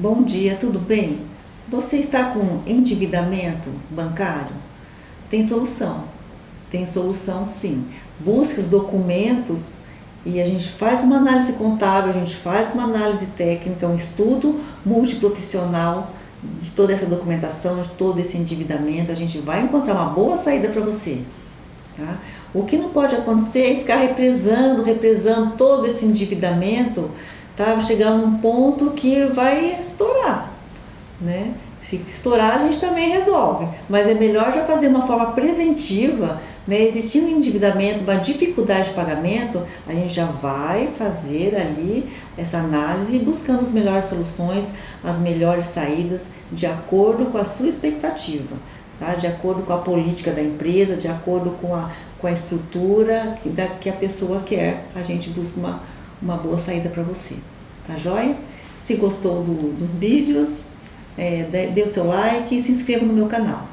Bom dia, tudo bem? Você está com endividamento bancário? Tem solução, tem solução sim. Busque os documentos e a gente faz uma análise contábil, a gente faz uma análise técnica, um estudo multiprofissional de toda essa documentação, de todo esse endividamento, a gente vai encontrar uma boa saída para você. Tá? O que não pode acontecer é ficar represando, represando todo esse endividamento, tá? chegar num ponto que vai estourar. Né? Se estourar, a gente também resolve. Mas é melhor já fazer uma forma preventiva, né? existindo um endividamento, uma dificuldade de pagamento, a gente já vai fazer ali essa análise buscando as melhores soluções, as melhores saídas, de acordo com a sua expectativa, tá? de acordo com a política da empresa, de acordo com a, com a estrutura que, da, que a pessoa quer, a gente busca uma, uma boa saída para você. Tá joia? Se gostou do, dos vídeos, é, dê o seu like e se inscreva no meu canal.